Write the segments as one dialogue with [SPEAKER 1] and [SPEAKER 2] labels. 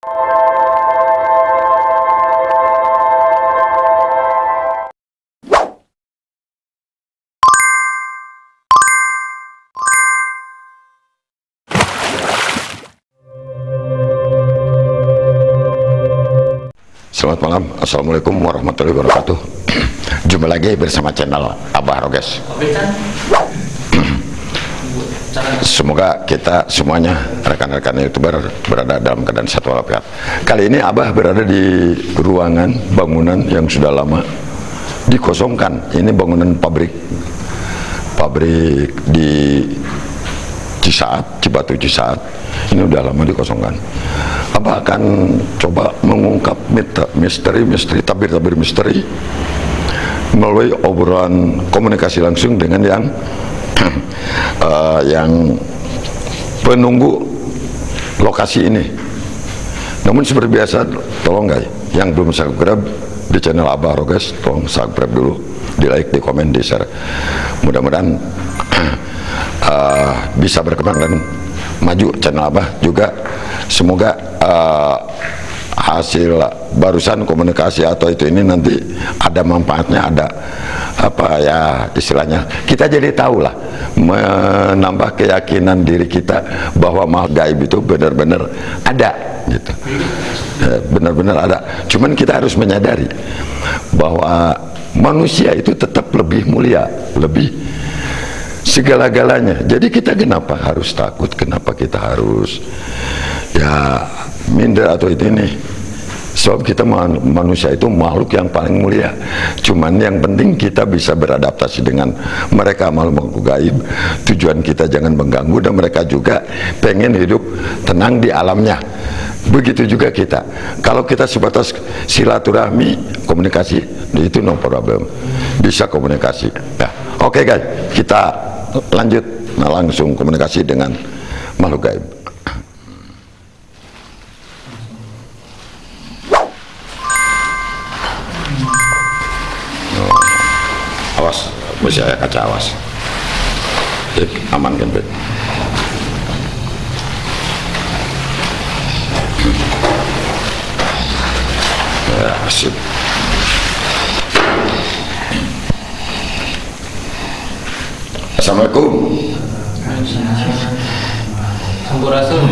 [SPEAKER 1] Selamat malam, Assalamualaikum warahmatullahi wabarakatuh. Jumpa lagi bersama channel Abah Roges Semoga kita semuanya rekan-rekan youtuber berada dalam keadaan satu walafiat Kali ini Abah berada di ruangan bangunan yang sudah lama dikosongkan. Ini bangunan pabrik. Pabrik di Cisaat, Cibatu Cisaat. Ini udah lama dikosongkan. Apa akan coba mengungkap misteri-misteri tabir-tabir misteri melalui obrolan komunikasi langsung dengan yang uh, yang penunggu lokasi ini. Namun seperti biasa tolong guys yang belum subscribe di channel Abah Roges tolong subscribe dulu di like, di komen, di share mudah-mudahan uh, bisa berkembang dan maju channel Abah juga. Semoga uh, hasil barusan komunikasi atau itu ini nanti ada manfaatnya ada apa ya istilahnya? Kita jadi tahu lah menambah keyakinan diri kita bahwa makhluk gaib itu benar-benar ada gitu. Ya, benar-benar ada. Cuman kita harus menyadari bahwa manusia itu tetap lebih mulia lebih segala-galanya. Jadi kita kenapa harus takut? Kenapa kita harus ya minder atau itu ini sebab kita manusia itu makhluk yang paling mulia. Cuman yang penting kita bisa beradaptasi dengan mereka makhluk gaib. Tujuan kita jangan mengganggu dan mereka juga pengen hidup tenang di alamnya. Begitu juga kita. Kalau kita sebatas silaturahmi komunikasi itu no problem. Bisa komunikasi. Ya oke okay guys kita lanjut. Nah, langsung komunikasi dengan makhluk gaib masih ada kaca awas. Jadi, aman kan Bet? ya sip. Assalamualaikum.
[SPEAKER 2] Sampurasun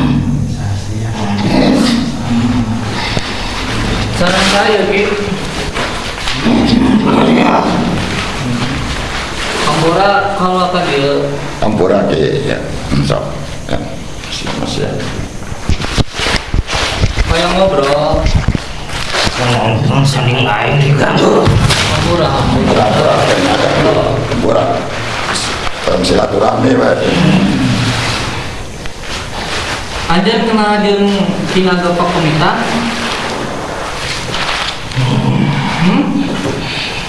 [SPEAKER 2] Saran saya Ki Sampura kalau akan dia?
[SPEAKER 1] Ampura ke ya. So kan. Masih masih ya.
[SPEAKER 2] kayak ngobrol?
[SPEAKER 3] Ngomong saling lain diganggu.
[SPEAKER 2] Sampura
[SPEAKER 1] Ampura Ampura kayaknya ada Ampura dalam silaturahmi Pak.
[SPEAKER 2] Anjan kenal jeung Kinaga Pak Komita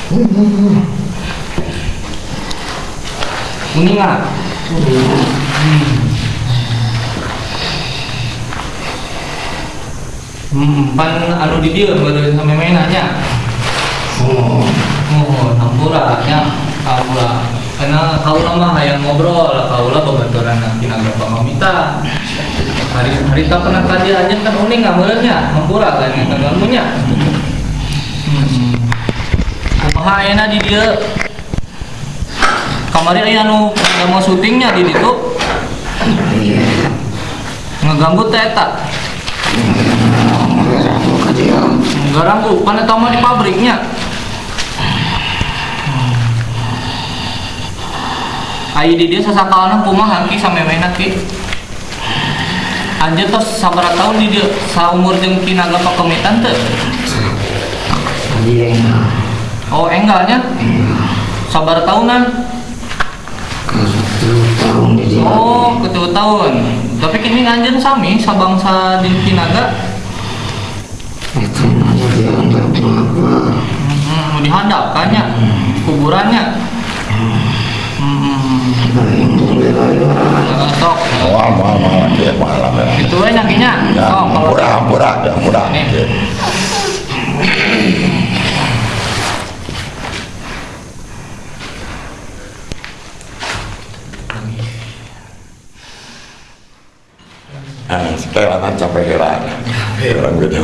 [SPEAKER 2] Hmm? Kuningan Hmm, pan anu di dia baru sampai mainannya.
[SPEAKER 3] Oh,
[SPEAKER 2] Oh, nampura nya kaula. Karena kaula mah hayang ngobrol, kaula babaturan nanti naga pamamita. Hari hari tak pernah aja kan uning ngameulnya, nampura kan yang kaganggunya. Hmm. Kumaha ayeuna di dieu? Kamari aya anu mau syutingnya di
[SPEAKER 3] iya.
[SPEAKER 2] Ngeganggu teh eta.
[SPEAKER 3] Aku ke dia.
[SPEAKER 2] Enggak ranggu, kan eta mah di pabriknya. Ayo di dia sasakalana kumaha ki samemehna ki. Anjir tos sabaraha tahun di dia saumur jeung ki naga pakemitan teu?
[SPEAKER 3] Dia yang
[SPEAKER 2] Oh enggaknya? Sabar tahunan.
[SPEAKER 3] Tahun di dia.
[SPEAKER 2] Oh, ketua tahun. Tapi kini anjir sami sabangsa di Kinaga.
[SPEAKER 3] Itu aja dia apa.
[SPEAKER 2] Hmm, mau dihadapkannya kuburannya. Hmm,
[SPEAKER 3] lain.
[SPEAKER 2] eh, sok.
[SPEAKER 1] Wah, malam malam ya malam ya.
[SPEAKER 2] Itu nyakinya.
[SPEAKER 1] Ya,
[SPEAKER 2] kalau
[SPEAKER 1] ampura, ampura, ya, ampura.
[SPEAKER 2] Ini.
[SPEAKER 1] Ya. Nah, setelan capek heran. orang gitu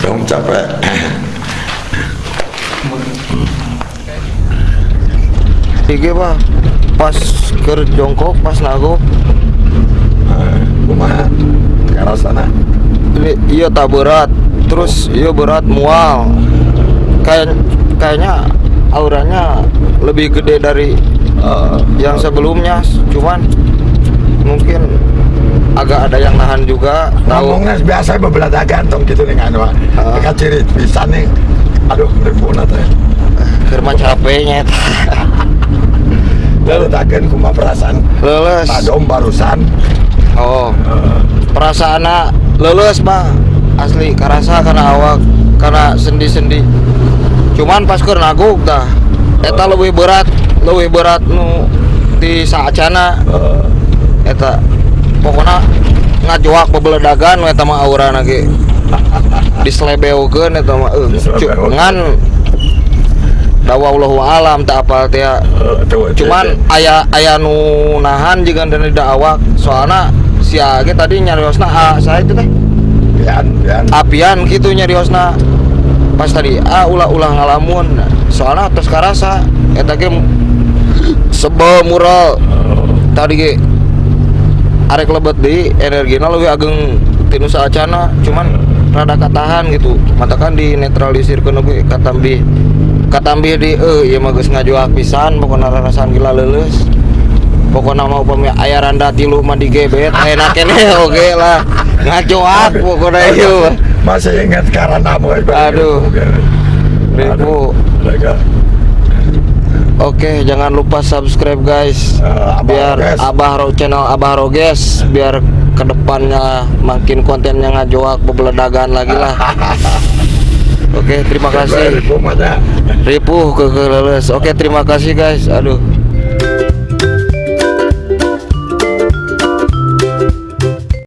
[SPEAKER 1] dong capek
[SPEAKER 4] Tiga pak pas ker jongkok pas
[SPEAKER 1] kumaha ke arah sana
[SPEAKER 4] iya tak berat terus iya berat mual kayak kayaknya auranya lebih gede dari
[SPEAKER 1] Eh,
[SPEAKER 4] yang sebelumnya cuman mungkin agak ada yang nahan juga tahu.
[SPEAKER 1] Ngomongnya biasa bebelah gantung gitu dengan wah
[SPEAKER 4] Ah.
[SPEAKER 1] dekat ciri bisa nih. Aduh berpuna teh
[SPEAKER 4] kerma capeknya
[SPEAKER 1] lalu takkan kuma perasaan.
[SPEAKER 4] Leles.
[SPEAKER 1] Adom barusan.
[SPEAKER 4] Oh. Perasaan leles mah asli karasa karena awak karena sendi-sendi. Cuman pas keur naguk dah eta lebih berat lebih berat nu di saacana
[SPEAKER 1] Eh,
[SPEAKER 4] eta pokoknya ngajuak bebeledagan eta mah aurana ge dislebeukeun eta mah
[SPEAKER 1] Dislebeukeun.
[SPEAKER 4] ngan dawa wallahu alam tak apal teh ya.
[SPEAKER 1] eh,
[SPEAKER 4] cuman
[SPEAKER 1] cek,
[SPEAKER 4] aya aya nu nahan juga dan tidak awak soalnya si Age tadi nyariosna ah, saya itu teh.
[SPEAKER 1] Pian pian.
[SPEAKER 4] Apian gitu nyariosna. Pas tadi ah ulah ulah ngalamun soalnya terus karasa eta ge sebel mural. Tadi ge arek lebet di energina lebih ageng tinu saacana cuman rada katahan gitu. Matakan di netralisir ke ge katambi katambi di eh ieu mah geus ngajuak pisan pokona rarasan gila leuleus. Pokoknya mau upami aya randa tilu mah digebet enak kene oge lah. Ngajoak pokoknya mah.
[SPEAKER 1] masih ingat karena boy
[SPEAKER 4] Aduh. Ribu. Oke, jangan lupa subscribe guys.
[SPEAKER 1] Abah
[SPEAKER 4] biar
[SPEAKER 1] Roges.
[SPEAKER 4] Abah Ro channel Abah Roges biar ke depannya makin kontennya ngajoak bebeledagan lagi lah. Oke, terima kasih. Ripuh ke Oke, terima kasih guys. Aduh.